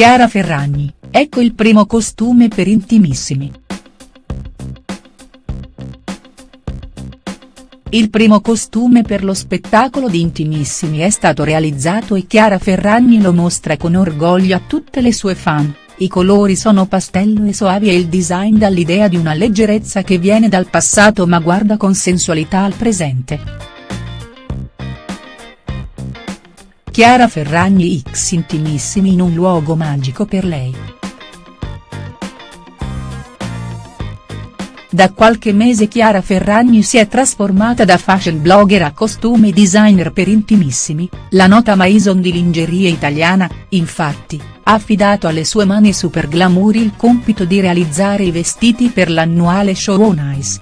Chiara Ferragni, ecco il primo costume per Intimissimi. Il primo costume per lo spettacolo di Intimissimi è stato realizzato e Chiara Ferragni lo mostra con orgoglio a tutte le sue fan, i colori sono pastello e soavi e il design dà l'idea di una leggerezza che viene dal passato ma guarda con sensualità al presente. Chiara Ferragni x Intimissimi in un luogo magico per lei. Da qualche mese Chiara Ferragni si è trasformata da fashion blogger a costume designer per Intimissimi, la nota maison di lingerie italiana, infatti, ha affidato alle sue mani super glamour il compito di realizzare i vestiti per l'annuale show On Ice.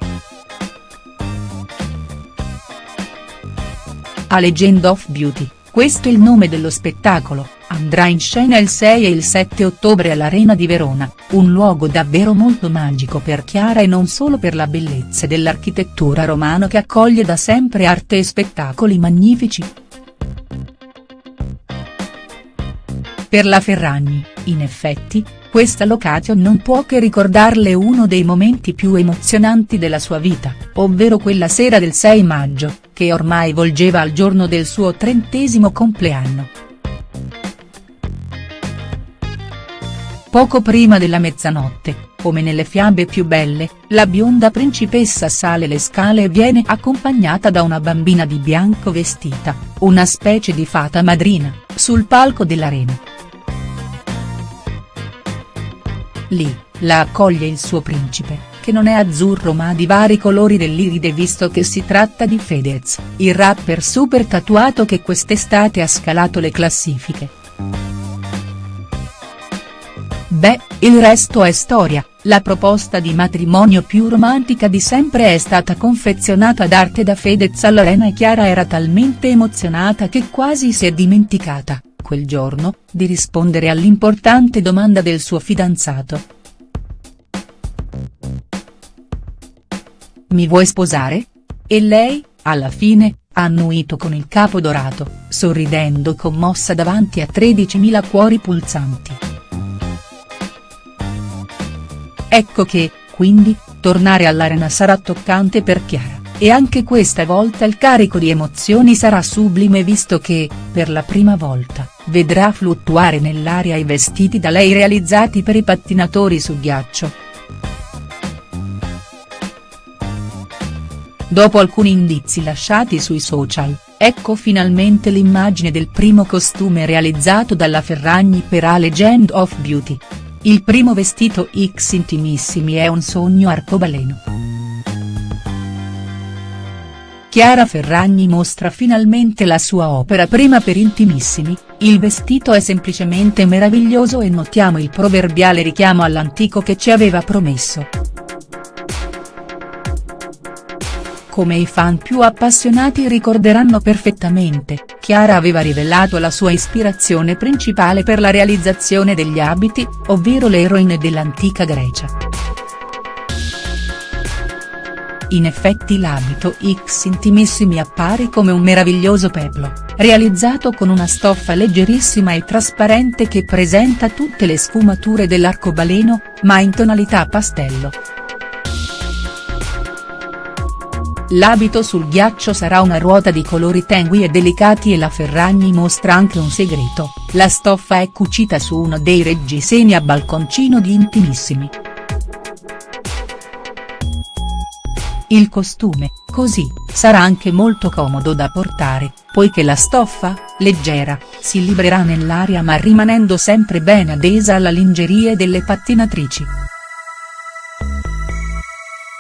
A Legend of Beauty, questo il nome dello spettacolo andrà in scena il 6 e il 7 ottobre all'Arena di Verona, un luogo davvero molto magico per Chiara e non solo per la bellezza dell'architettura romana che accoglie da sempre arte e spettacoli magnifici. Per la Ferragni, in effetti, questa location non può che ricordarle uno dei momenti più emozionanti della sua vita, ovvero quella sera del 6 maggio, che ormai volgeva al giorno del suo trentesimo compleanno. Poco prima della mezzanotte, come nelle fiabe più belle, la bionda principessa sale le scale e viene accompagnata da una bambina di bianco vestita, una specie di fata madrina, sul palco dell'arena. Lì, la accoglie il suo principe, che non è azzurro ma di vari colori dell'iride visto che si tratta di Fedez, il rapper super tatuato che quest'estate ha scalato le classifiche. Beh, il resto è storia, la proposta di matrimonio più romantica di sempre è stata confezionata ad arte da Fedez all'Arena e Chiara era talmente emozionata che quasi si è dimenticata, quel giorno, di rispondere all'importante domanda del suo fidanzato. Mi vuoi sposare? E lei, alla fine, ha annuito con il capo dorato, sorridendo commossa davanti a 13.000 cuori pulsanti. Ecco che, quindi, tornare all'arena sarà toccante per Chiara, e anche questa volta il carico di emozioni sarà sublime visto che, per la prima volta, vedrà fluttuare nell'aria i vestiti da lei realizzati per i pattinatori su ghiaccio. Dopo alcuni indizi lasciati sui social, ecco finalmente l'immagine del primo costume realizzato dalla Ferragni per A Legend of Beauty. Il primo vestito X Intimissimi è un sogno arcobaleno. Chiara Ferragni mostra finalmente la sua opera prima per Intimissimi, il vestito è semplicemente meraviglioso e notiamo il proverbiale richiamo all'antico che ci aveva promesso. Come i fan più appassionati ricorderanno perfettamente, Chiara aveva rivelato la sua ispirazione principale per la realizzazione degli abiti, ovvero le eroine dell'antica Grecia. In effetti l'abito X Intimissimi appare come un meraviglioso peplo, realizzato con una stoffa leggerissima e trasparente che presenta tutte le sfumature dell'arcobaleno, ma in tonalità pastello. L'abito sul ghiaccio sarà una ruota di colori tengui e delicati e la Ferragni mostra anche un segreto, la stoffa è cucita su uno dei reggiseni a balconcino di Intimissimi. Il costume, così, sarà anche molto comodo da portare, poiché la stoffa, leggera, si librerà nell'aria ma rimanendo sempre ben adesa alla lingerie delle pattinatrici.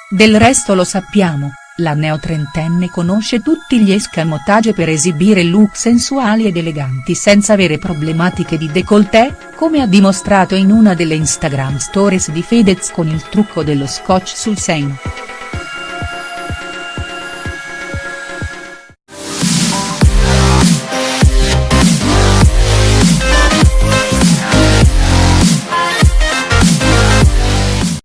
Del resto lo sappiamo, la neotrentenne conosce tutti gli escamotage per esibire look sensuali ed eleganti senza avere problematiche di décolleté, come ha dimostrato in una delle Instagram stories di Fedez con il trucco dello scotch sul seno.